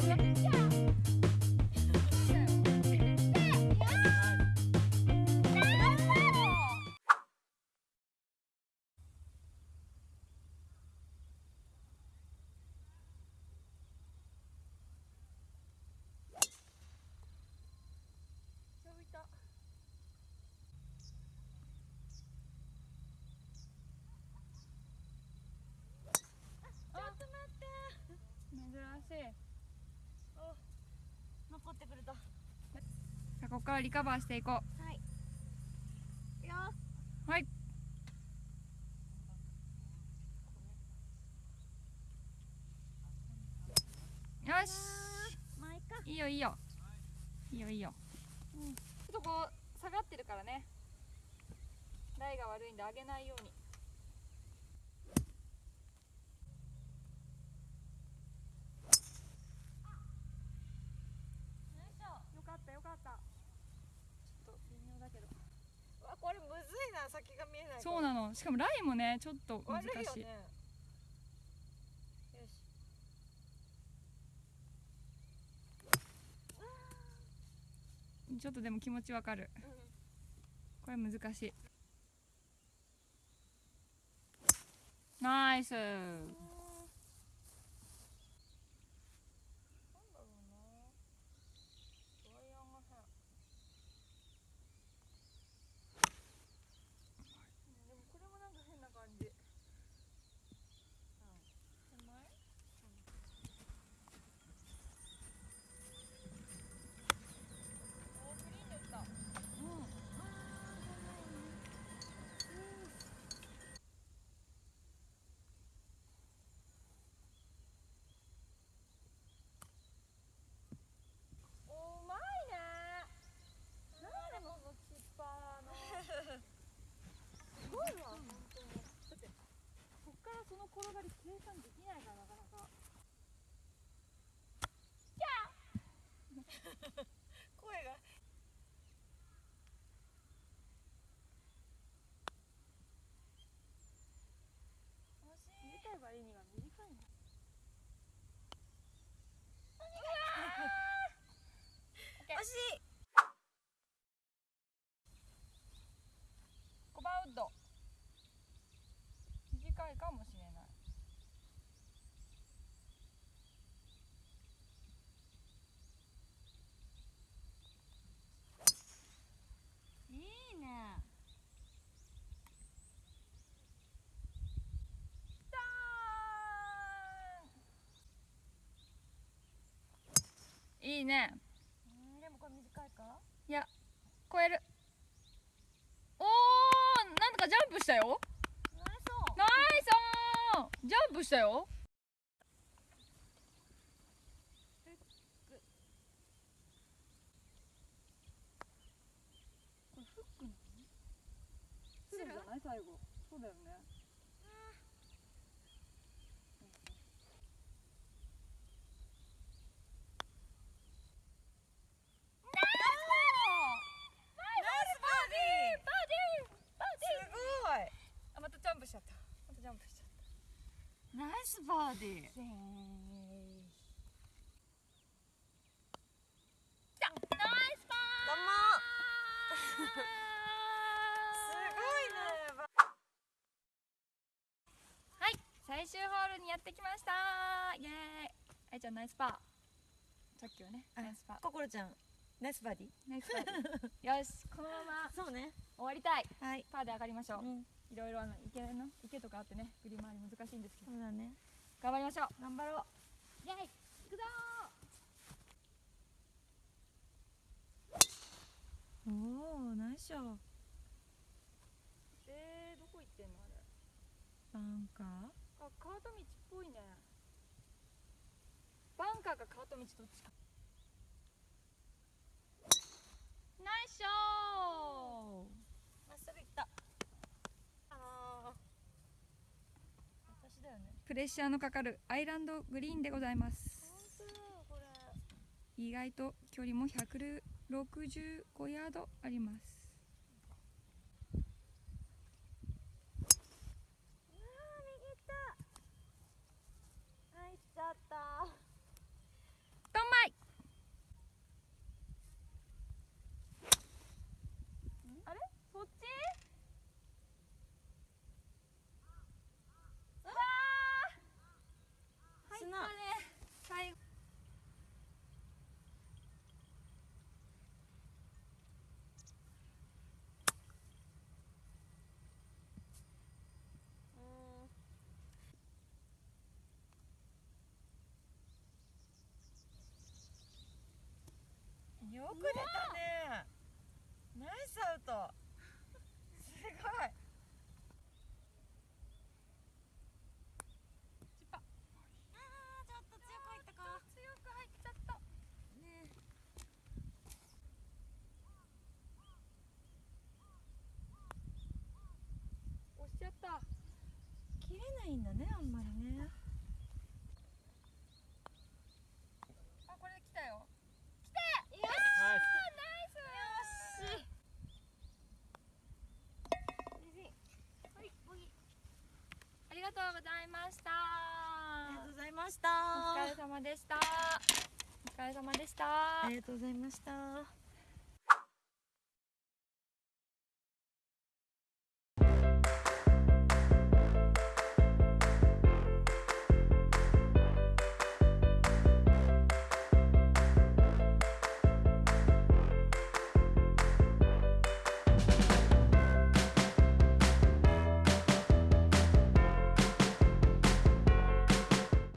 珍しい。残ってくれたはじゃあここからリカバーしていこい。いくよ。うはい。よし。まあいいか。いいよいいよ。いいよいいよ、ちょっとこう下がってるからね。台が悪いんで上げないようによかったよかったちょっと微妙だけどわこれむずいな先が見えないそうなの。しかもラインもねちょっと難しい。悪いよねよし。ちょっとでも気持ちわかる。これ難しい。ナイスなんだろうなドライヤーが変でもこれもなんか変な感じ手前おークリーンで打ったうまいねなんでこのチッパーのすごいわ本当にだってこっからその転がり計算できないからなかなか声が短い割には短いな惜しい5番ウッド短いかもしれないいいねいいね。うんでもこれ短いか？いや超える。おーなんとかジャンプしたよ。ナイスナイスジャンプしたよ。これフックなの？フルじゃない？最後。そうだよねナイスバーディーバーディーバーディーすごいあまたジャンプしちゃったまたジャンプしちゃっナイスバーディーたナイスパどうもすごいねばはい最終ホールにやってきました。イエーイ。あいちゃんナイスパー。さっきはねあナイスパー。ココロちゃんナイスバーディ？ナイスパーよしこのままーそうね。終わりたい。はい。パーで上がりましょう。うん。いろいろあの池の池とかあってね振り回り難しいんですけど。そうだね頑張りましょう。頑張ろう。イエーイ。行くぞおおナイスショー。えー、どこ行ってんのあれ。バンカー？あカート道っぽいね。バンカーかカート道どっちかナイスショーまっすぐ行ったあー私だよねプレッシャーのかかるアイランドグリーンでございます。意外と距離も165ヤードありますな。最後よくねった。切れないんだねあんまりね。あこれで来たよ。よしナイスナイス。よし。ありがとうございました。ありがとうございました。お疲れ様でした。お疲れ様でした。ありがとうございました